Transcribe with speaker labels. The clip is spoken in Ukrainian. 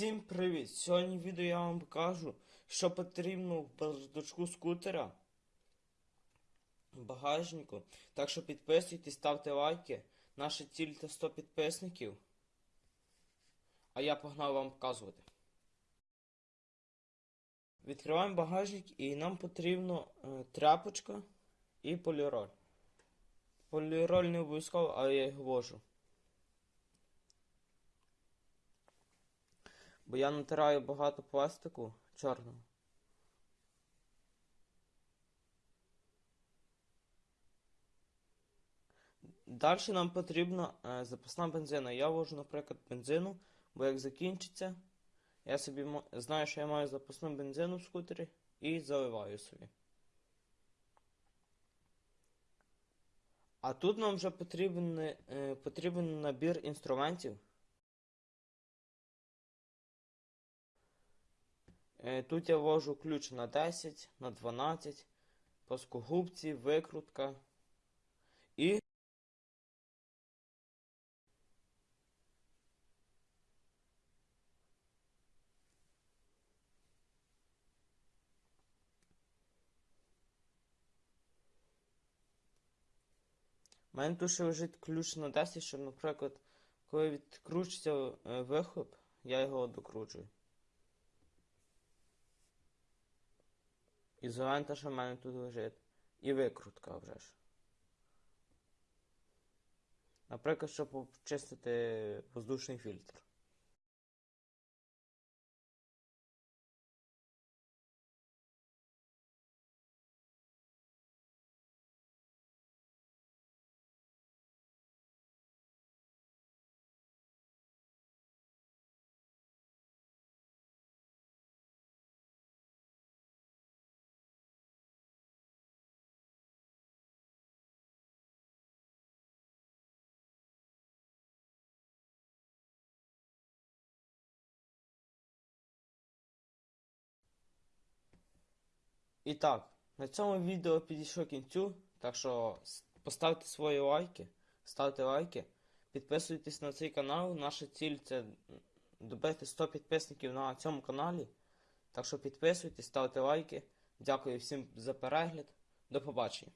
Speaker 1: Всім привіт! Сьогодні в відео я вам покажу, що потрібно в бардачку скутера багажнику. Так що підписуйтесь, ставте лайки. Наша ціль це 100 підписників. А я погнав вам показувати. Відкриваємо багажник і нам потрібно е, тряпочка і поліроль. Поліроль не обов'язково, але я його вожу. Бо я натираю багато пластику чорного. Далі нам потрібна е, запасна бензина. Я вожу, наприклад, бензину, бо як закінчиться, я собі знаю, що я маю запасну бензину в скутері і заливаю собі. А тут нам вже потрібен, е, потрібен набір інструментів. Тут я ввожу ключ на 10, на 12, плоскогубці, викрутка і У мене тут ще лежить ключ на 10, щоб, наприклад, коли відкручується е, вихлоп, я його докручую. Ізолента, що в мене тут лежить. І викрутка вже ж. Наприклад, щоб почистити воздушний фільтр. І так, на цьому відео підійшло кінцю, так що поставте свої лайки, ставте лайки, підписуйтесь на цей канал. Наша ціль це добити 100 підписників на цьому каналі. Так що підписуйтесь, ставте лайки. Дякую всім за перегляд. До побачення.